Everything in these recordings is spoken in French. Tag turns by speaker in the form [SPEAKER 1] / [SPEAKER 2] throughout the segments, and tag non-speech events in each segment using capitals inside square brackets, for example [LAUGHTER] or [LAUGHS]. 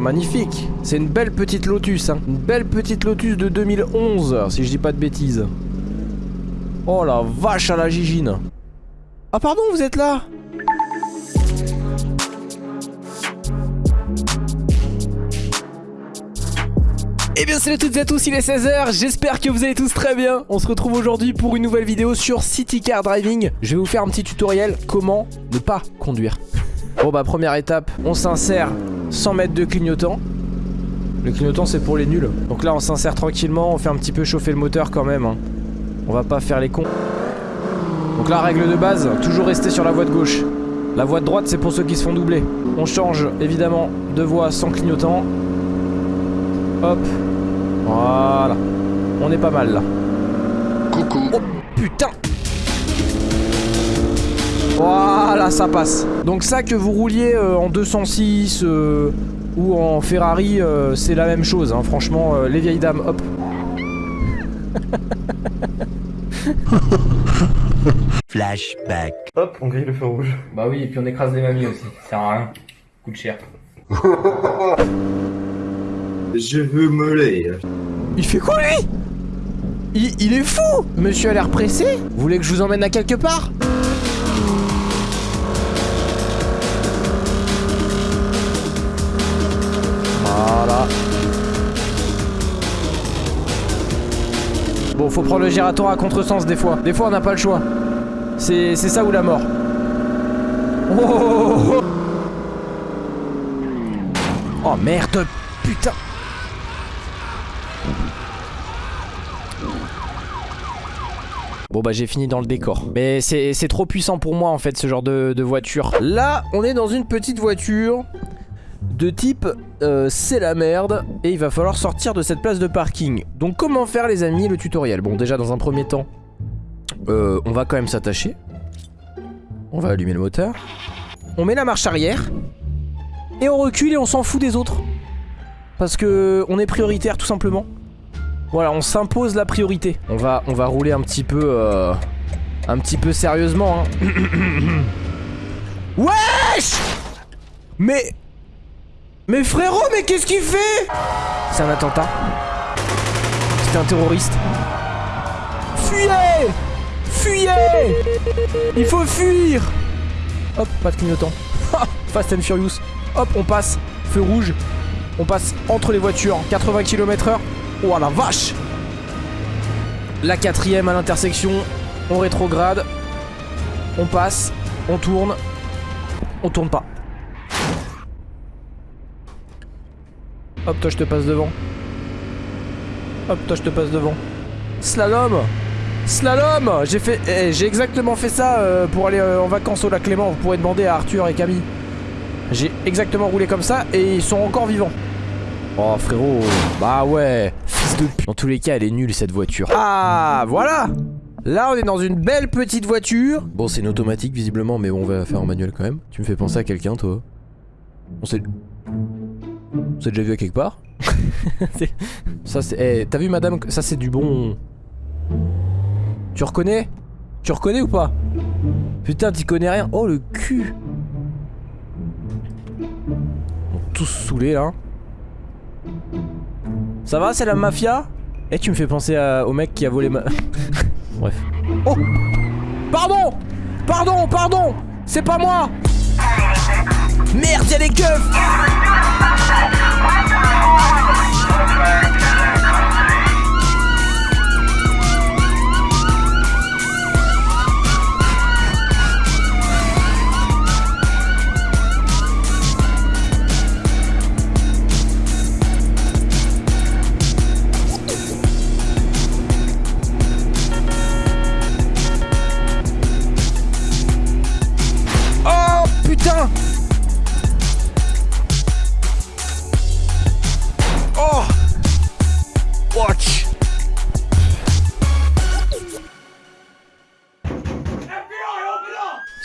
[SPEAKER 1] Magnifique. C'est une belle petite Lotus, hein. Une belle petite Lotus de 2011, si je dis pas de bêtises. Oh la vache à la gigine. Ah pardon, vous êtes là? Eh bien salut à toutes et à tous, il est 16h, j'espère que vous allez tous très bien On se retrouve aujourd'hui pour une nouvelle vidéo sur City Car Driving Je vais vous faire un petit tutoriel comment ne pas conduire Bon bah première étape, on s'insère 100 mètres de clignotant. Le clignotant c'est pour les nuls. Donc là on s'insère tranquillement, on fait un petit peu chauffer le moteur quand même hein. On va pas faire les cons. Donc la règle de base, toujours rester sur la voie de gauche. La voie de droite c'est pour ceux qui se font doubler. On change évidemment de voie sans clignotant. Hop. Voilà. On est pas mal là.
[SPEAKER 2] Coucou.
[SPEAKER 1] Oh putain Voilà ça passe Donc ça que vous rouliez euh, en 206 euh, ou en Ferrari euh, c'est la même chose hein. franchement euh, les vieilles dames hop [LAUGHS]
[SPEAKER 3] Flashback.
[SPEAKER 4] Hop, on grille le feu rouge.
[SPEAKER 5] Bah oui, et puis on écrase les mamies aussi. Ça sert à rien. Coûte cher. [LAUGHS]
[SPEAKER 2] Je veux me lire.
[SPEAKER 1] Il fait quoi lui? Il, il est fou Monsieur a l'air pressé? Vous voulez que je vous emmène à quelque part? Faut prendre le gératoire à contresens des fois. Des fois, on n'a pas le choix. C'est ça ou la mort. Oh, oh, oh, oh. Merde Putain Bon bah j'ai fini dans le décor Mais c'est c'est trop puissant pour moi en fait ce genre de, de voiture Là on est dans une petite voiture De type euh, c'est la merde Et il va falloir sortir de cette place de parking Donc comment faire les amis le tutoriel? Bon déjà dans un premier temps euh, On va quand même s'attacher On va allumer le moteur On met la marche arrière Et on recule et on s'en fout des autres Parce que on est prioritaire tout simplement voilà, on s'impose la priorité. On va, rouler un petit peu... euh, un petit peu sérieusement. Hein. [COUGHS] Wesh Mais... Mais frérot, mais qu'est-ce qu'il fait? C'est un attentat. C'est un terroriste. Fuyez Fuyez Il faut fuir Hop, pas de clignotant. [LAUGHS] Fast and Furious. Hop, on passe. Feu rouge. On passe entre les voitures. 80 km heure. Oh la vache La quatrième à l'intersection. On rétrograde. On passe. On tourne. On tourne pas. Hop, toi je te passe devant. Hop, toi je te passe devant. Slalom Slalom J'ai fait, eh, j'ai exactement fait ça euh, pour aller euh, en vacances au lac Clément. Vous pourrez demander à Arthur et Camille. J'ai exactement roulé comme ça et ils sont encore vivants. Oh frérot, bah ouais, fils de pute. Dans tous les cas, elle est nulle cette voiture. Ah, voilà Là, on est dans une belle petite voiture. Bon, c'est une automatique visiblement, mais bon, on va faire en manuel quand même. Tu me fais penser à quelqu'un, toi On s'est... On s'est déjà vu à quelque part [LAUGHS] Ça, c'est... Eh, t'as vu, madame Ça, c'est du bon... Tu reconnais? Tu reconnais ou pas? Putain, t'y connais rien. Oh, le cul! On est tous saoulés, là. Ça va, c'est la mafia? Eh, tu me fais penser à- au mec qui a volé ma... [LAUGHS] Bref. Oh! Pardon! Pardon, pardon! C'est pas moi Merde, y'a les keufs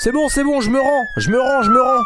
[SPEAKER 1] C'est bon, c'est bon, je me rends, je me rends, je me rends.